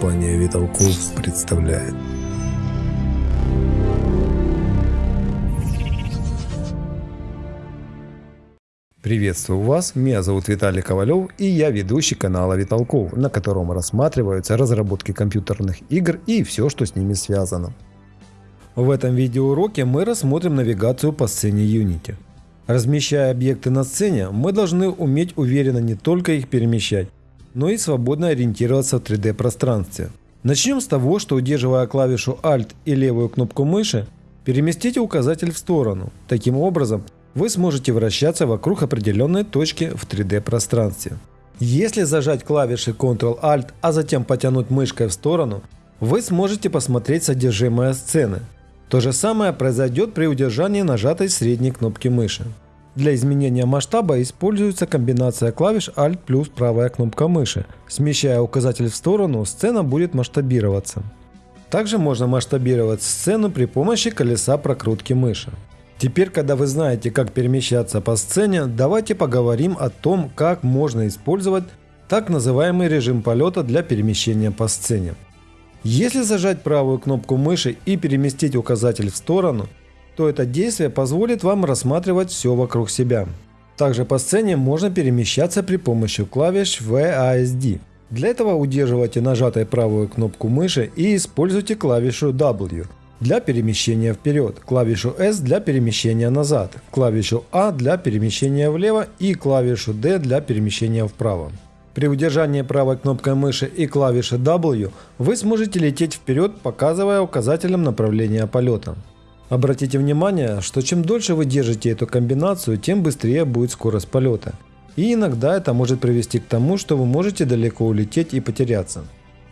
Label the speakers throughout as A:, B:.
A: Компания Виталков представляет. Приветствую вас, меня зовут Виталий Ковалев и я ведущий канала Виталков, на котором рассматриваются разработки компьютерных игр и все, что с ними связано. В этом видеоуроке мы рассмотрим навигацию по сцене Unity. Размещая объекты на сцене, мы должны уметь уверенно не только их перемещать, но и свободно ориентироваться в 3D пространстве. Начнем с того, что удерживая клавишу Alt и левую кнопку мыши, переместите указатель в сторону. Таким образом, вы сможете вращаться вокруг определенной точки в 3D пространстве. Если зажать клавиши Ctrl-Alt, а затем потянуть мышкой в сторону, вы сможете посмотреть содержимое сцены. То же самое произойдет при удержании нажатой средней кнопки мыши. Для изменения масштаба используется комбинация клавиш Alt плюс правая кнопка мыши. Смещая указатель в сторону, сцена будет масштабироваться. Также можно масштабировать сцену при помощи колеса прокрутки мыши. Теперь, когда вы знаете, как перемещаться по сцене, давайте поговорим о том, как можно использовать так называемый режим полета для перемещения по сцене. Если зажать правую кнопку мыши и переместить указатель в сторону, то это действие позволит вам рассматривать все вокруг себя. Также по сцене можно перемещаться при помощи клавиш VASD. Для этого удерживайте нажатой правую кнопку мыши и используйте клавишу W для перемещения вперед, клавишу S для перемещения назад, клавишу A для перемещения влево и клавишу D для перемещения вправо. При удержании правой кнопкой мыши и клавиши W вы сможете лететь вперед, показывая указателем направления полета. Обратите внимание, что чем дольше вы держите эту комбинацию, тем быстрее будет скорость полета. И иногда это может привести к тому, что вы можете далеко улететь и потеряться.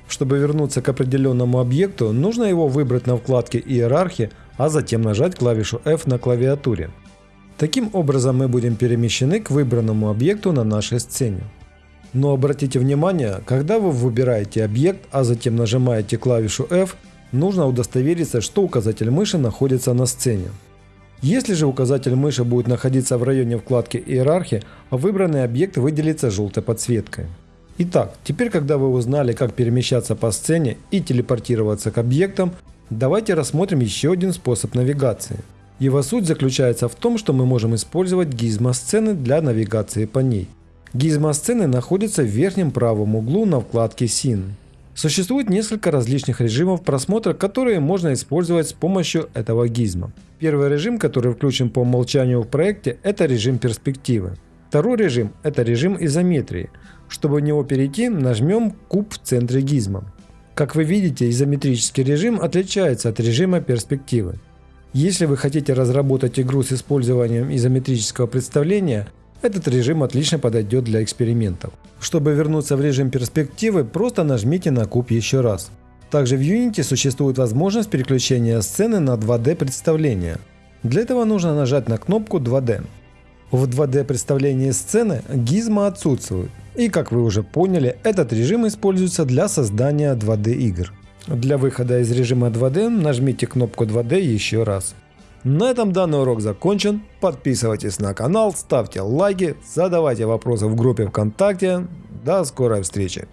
A: Чтобы вернуться к определенному объекту, нужно его выбрать на вкладке «Иерархия», а затем нажать клавишу F на клавиатуре. Таким образом мы будем перемещены к выбранному объекту на нашей сцене. Но обратите внимание, когда вы выбираете объект, а затем нажимаете клавишу F, нужно удостовериться, что указатель мыши находится на сцене. Если же указатель мыши будет находиться в районе вкладки «Иерархия», выбранный объект выделится желтой подсветкой. Итак, теперь когда вы узнали, как перемещаться по сцене и телепортироваться к объектам, давайте рассмотрим еще один способ навигации. Его суть заключается в том, что мы можем использовать гизмо сцены для навигации по ней. Гизмосцены находятся в верхнем правом углу на вкладке Scene. Существует несколько различных режимов просмотра, которые можно использовать с помощью этого гизма. Первый режим, который включен по умолчанию в проекте, это режим перспективы. Второй режим – это режим изометрии. Чтобы в него перейти, нажмем куб в центре гизма. Как вы видите, изометрический режим отличается от режима перспективы. Если вы хотите разработать игру с использованием изометрического представления, этот режим отлично подойдет для экспериментов. Чтобы вернуться в режим перспективы, просто нажмите на куб еще раз. Также в Unity существует возможность переключения сцены на 2D представление. Для этого нужно нажать на кнопку 2D. В 2D представлении сцены гизма отсутствует. И как вы уже поняли, этот режим используется для создания 2D игр. Для выхода из режима 2D нажмите кнопку 2D еще раз. На этом данный урок закончен. Подписывайтесь на канал, ставьте лайки, задавайте вопросы в группе ВКонтакте. До скорой встречи!